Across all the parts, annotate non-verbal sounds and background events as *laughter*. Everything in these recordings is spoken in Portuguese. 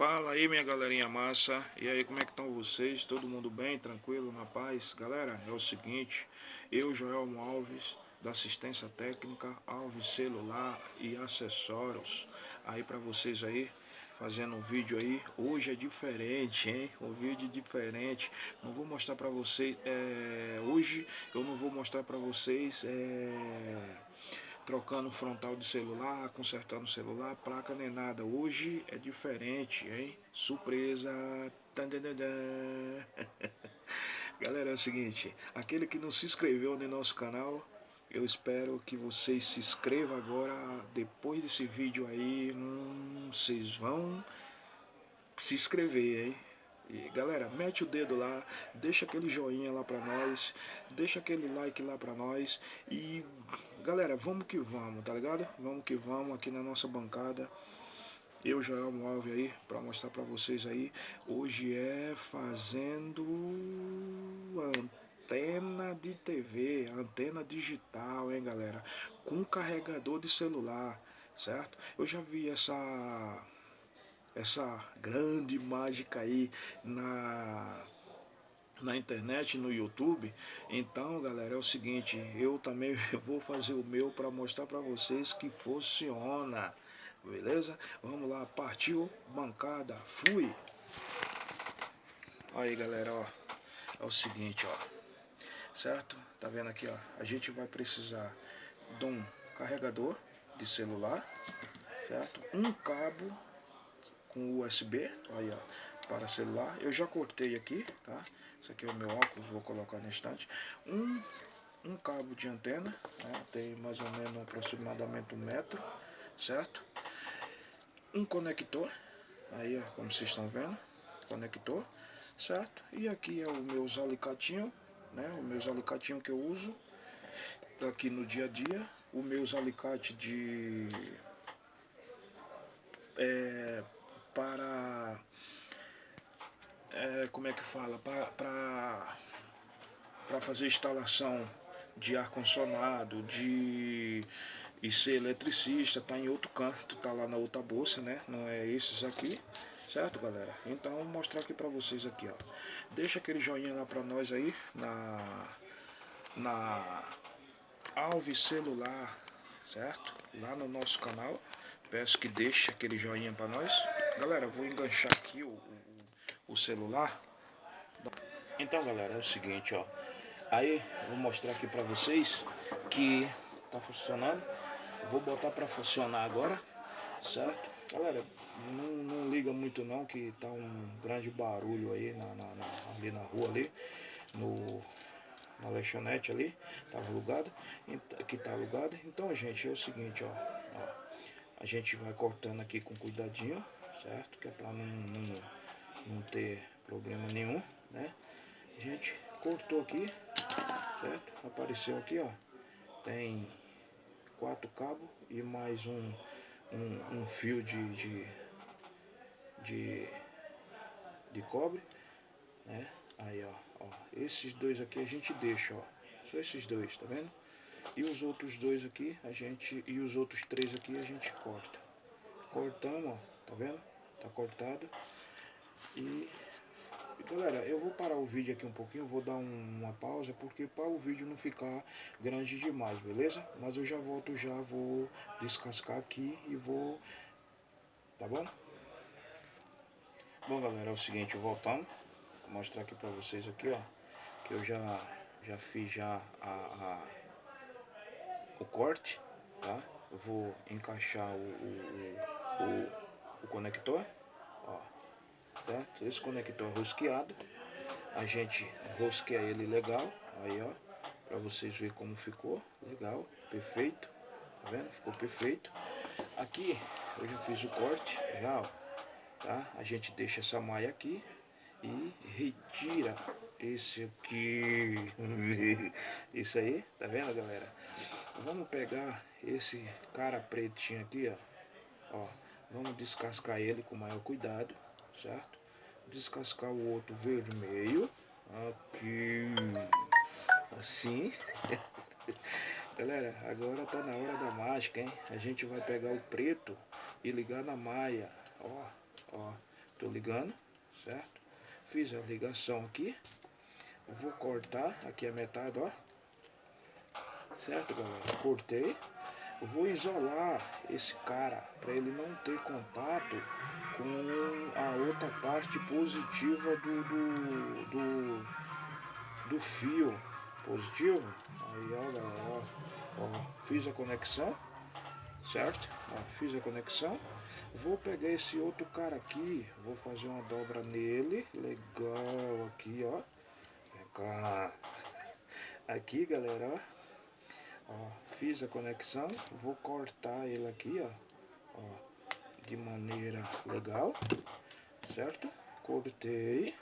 Fala aí minha galerinha massa, e aí como é que estão vocês? Todo mundo bem, tranquilo, na paz? Galera, é o seguinte, eu Joelmo Alves, da assistência técnica, Alves Celular e Acessórios, aí para vocês aí, fazendo um vídeo aí, hoje é diferente, hein? Um vídeo diferente, não vou mostrar para vocês, é, hoje eu não vou mostrar para vocês, é trocando frontal de celular, consertando celular, placa nem nada. Hoje é diferente, hein? Surpresa! *laughs* Galera, é o seguinte, aquele que não se inscreveu no nosso canal, eu espero que vocês se inscrevam agora, depois desse vídeo aí, hum, vocês vão se inscrever, hein? E galera, mete o dedo lá, deixa aquele joinha lá pra nós, deixa aquele like lá pra nós e galera, vamos que vamos, tá ligado? Vamos que vamos aqui na nossa bancada. Eu, Joel Alves aí, pra mostrar pra vocês aí. Hoje é fazendo antena de TV, antena digital, hein galera? Com carregador de celular, certo? Eu já vi essa essa grande mágica aí na na internet, no YouTube. Então, galera, é o seguinte, eu também *laughs* vou fazer o meu para mostrar para vocês que funciona. Beleza? Vamos lá, partiu, bancada, fui. Aí, galera, ó. É o seguinte, ó. Certo? Tá vendo aqui, ó? A gente vai precisar de um carregador de celular, certo? Um cabo com USB, aí ó, para celular. Eu já cortei aqui, tá? Esse aqui é o meu óculos, vou colocar na estante. Um, um cabo de antena, né? tem mais ou menos aproximadamente um metro, certo? Um conector, aí ó, como vocês estão vendo, conector, certo? E aqui é o meus alicatinho, né? O meus alicatinho que eu uso aqui no dia a dia. O meus alicate de... É, para é, como é que fala? Para fazer instalação de ar condicionado de e ser eletricista tá em outro canto tá lá na outra bolsa né? Não é esses aqui certo galera? Então vou mostrar aqui para vocês aqui ó. Deixa aquele joinha lá para nós aí na na Alves celular certo? Lá no nosso canal. Peço que deixe aquele joinha para nós. Galera, vou enganchar aqui o, o, celular. Então, galera, é o seguinte, ó. Aí, vou mostrar aqui pra vocês que tá funcionando. Vou botar pra funcionar agora, certo? Galera, não, não liga muito não, que tá um grande barulho aí na, na, na ali na rua ali. No, na lanchonete ali, tava alugado, que tá alugado. Então, gente, é o seguinte, ó, ó, a gente vai cortando aqui com cuidadinho, certo? Que é para não, não, não ter problema nenhum, né? A gente cortou aqui, certo? Apareceu aqui, ó, tem quatro cabos e mais um, um, um fio de, de, de, de cobre, né? Aí, ó, ó, esses dois aqui a gente deixa, ó, só esses dois, tá vendo? E os outros dois aqui, a gente, e os outros três aqui a gente corta. Cortamos, ó, tá vendo? Tá cortado. E, galera, eu vou parar o vídeo aqui um pouquinho, vou dar um, uma pausa, porque para o vídeo não ficar grande demais, beleza? Mas eu já volto, já vou descascar aqui e vou, tá bom? Bom, galera, é o seguinte, voltando, vou mostrar aqui para vocês aqui, ó, que eu já, já fiz já a, a o corte, tá? Eu vou encaixar o, o, o o conector, ó, certo? Esse conector rosqueado, a gente rosqueia ele legal, aí ó, para vocês verem como ficou, legal, perfeito, tá vendo? Ficou perfeito. Aqui eu já fiz o corte, já, ó, tá? A gente deixa essa malha aqui e retira esse aqui, *laughs* isso aí, tá vendo galera? Vamos pegar esse cara pretinho aqui, ó, ó Vamos descascar ele com maior cuidado, certo? Descascar o outro vermelho. Aqui. Assim. *laughs* Galera, agora tá na hora da mágica, hein? A gente vai pegar o preto e ligar na maia. Ó, ó. Tô ligando, certo? Fiz a ligação aqui. Vou cortar aqui a metade, ó. Certo, galera? Cortei. Vou isolar esse cara para ele não ter contato com a outra parte positiva do, do, do, do fio positivo. Aí, ó, galera, ó, ó, fiz a conexão, certo? Ó, fiz a conexão. Vou pegar esse outro cara aqui, vou fazer uma dobra nele, legal aqui, ó. *laughs* Aqui, galera, ó. ó. Fiz a conexão, vou cortar ele aqui, ó. ó de maneira legal, certo? Cortei.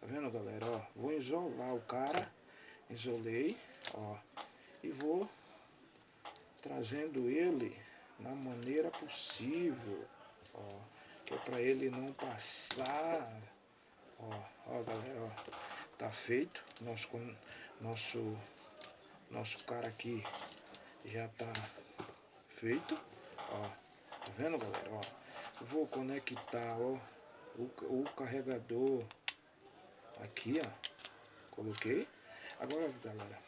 Tá vendo, galera? Ó, vou isolar o cara. Isolei, ó. E vou trazendo ele na maneira possível, ó. Que é pra ele não passar. Ó, ó, galera, ó. Tá feito. Nosso, nosso, nosso cara aqui já tá feito, ó. Tá vendo, galera? Ó, vou conectar, ó, o, o carregador aqui, ó. Coloquei. Agora, galera,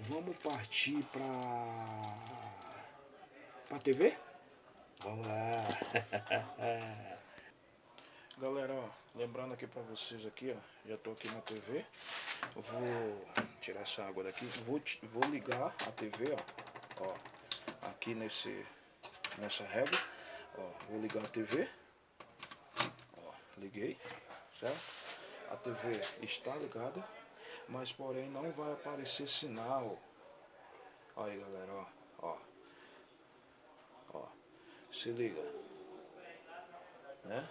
vamos partir pra, pra TV? Vamos lá. *laughs* galera, ó, lembrando aqui pra vocês aqui, ó, já tô aqui na TV. Vou tirar essa água daqui. Vou, vou ligar a TV, ó, ó, aqui nesse nessa régua. Ó, vou ligar a TV. Ó, liguei, certo? A TV está ligada, mas porém não vai aparecer sinal. Aí galera, ó, ó. Ó, se liga. Né?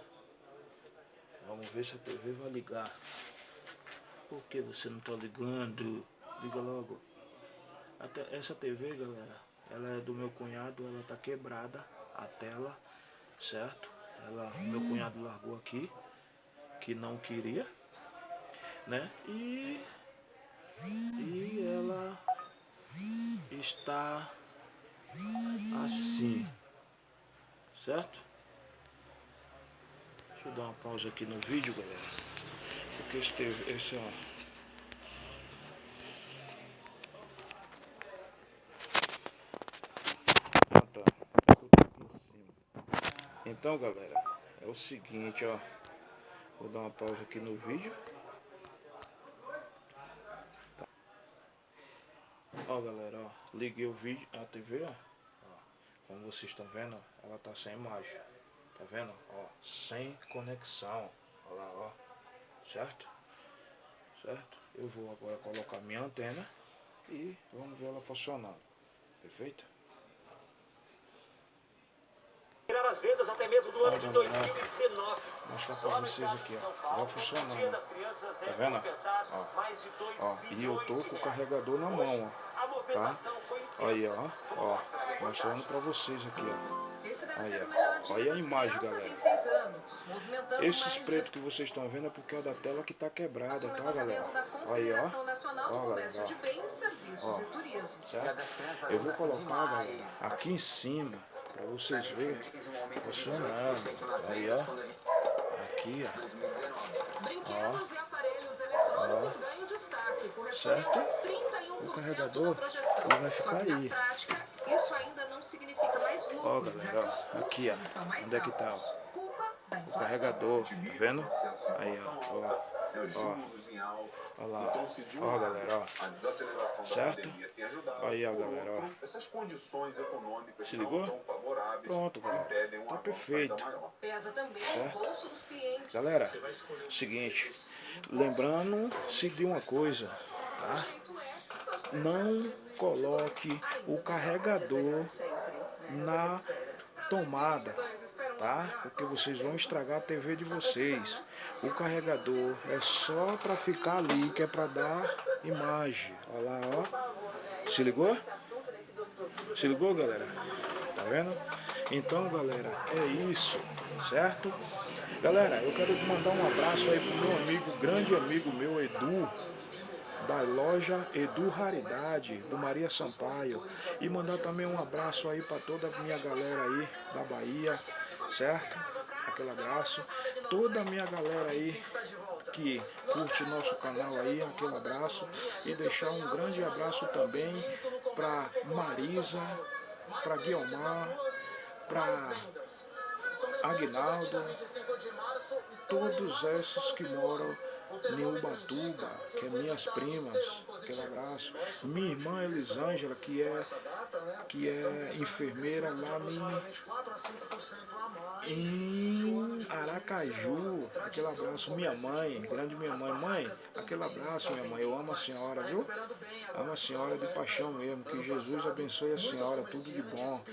Vamos ver se a TV vai ligar. Por que você não tá ligando? Liga logo. Até essa TV, galera, ela é do meu cunhado, ela tá quebrada, a tela, certo? Ela, meu cunhado largou aqui, que não queria, né? E, e ela está assim, certo? Deixa eu dar uma pausa aqui no vídeo, galera. Porque esse, esse ó, Então, galera, é o seguinte, ó. Vou dar uma pausa aqui no vídeo. Tá. Ó, galera, ó. Liguei o vídeo, a TV, ó. ó. Como vocês estão vendo, ó, ela tá sem imagem. Tá vendo? Ó, sem conexão. Olha lá, ó. Certo? Certo? Eu vou agora colocar minha antena e vamos ver ela funcionando. Perfeito? As vendas até mesmo do ano de 2019. Mostrar pra vocês aqui, ó. Vai funcionando. Tá vendo? Ó. ó. E eu tô com o carregador na mão, ó. Tá? Aí, ó. Ó. Mostrando pra vocês aqui, ó. Aí, ó. Olha a imagem, galera. Esses pretos que vocês estão vendo é porque é da tela que tá quebrada, tá, galera? Aí, ó. Ó, galera, ó. ó. Eu vou colocar, galera, aqui em cima Pra vocês verem funcionando. Aí, ó. Aqui, ó. Brinquedos e aparelhos eletrônicos ganham destaque, certo? O carregador ele vai ficar aí. isso ainda não significa mais lucro, ó, galera, ó. Aqui, ó. Onde é que tá? Ó. Carregador, tá vendo? Aí, ó. ó. Ó, lá, ó galera, ó, certo? Aí ó galera, ó, se ligou? Pronto galera, tá perfeito, certo? Galera, seguinte, lembrando-se de uma coisa, tá? Não coloque o carregador na tomada tá? Porque vocês vão estragar a TV de vocês. O carregador é só para ficar ali, que é para dar imagem. Olha lá, ó. Se ligou? Se ligou, galera? Tá vendo? Então, galera, é isso, certo? Galera, eu quero mandar um abraço aí pro meu amigo, grande amigo meu, Edu, da loja Edu Raridade, do Maria Sampaio. E mandar também um abraço aí para toda a minha galera aí da Bahia, certo? aquele abraço. Toda a minha galera aí que curte nosso canal aí, aquele abraço. E deixar um grande abraço também para Marisa, para Guiomar, para Agnaldo, todos esses que moram em Ubatuba, que é minhas primas, aquele abraço. Minha irmã Elisângela, que é, que é enfermeira lá em, em Aracaju, aquele abraço. Minha mãe, grande minha mãe, mãe, aquele abraço minha mãe, eu amo a senhora, viu? Amo a senhora de paixão mesmo, que Jesus abençoe a senhora, tudo de bom.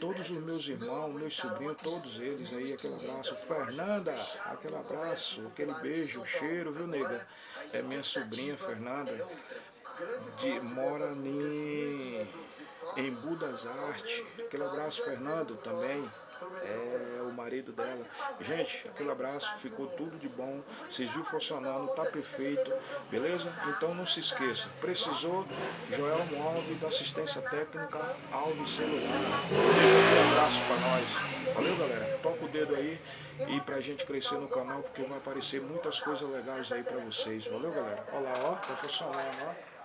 Todos os meus irmãos, meus sobrinhos, todos eles aí, aquele abraço. Fernanda, aquele abraço, aquele beijo, cheiro, viu, nega? É minha sobrinha, Fernanda, de, mora em, em Budas Arte. Aquele abraço, Fernando, também. É o marido dela. Gente, aquele abraço, ficou tudo de bom. Vocês viram funcionando, tá perfeito, beleza? Então não se esqueça, precisou, Joel Alves da assistência técnica, Alves Celular. Um abraço pra nós. Valeu, galera? Toca o dedo aí e pra gente crescer no canal, porque vai aparecer muitas coisas legais aí pra vocês. Valeu, galera? Olha lá, ó, tá funcionando, ó.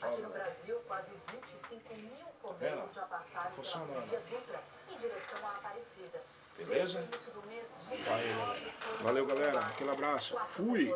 Aqui no Brasil, quase 25 mil correios já passaram pela Funcionando. rodovia Dutra em direção à Aparecida. Beleza? Mês, Valeu, galera. Aquele abraço. Fui.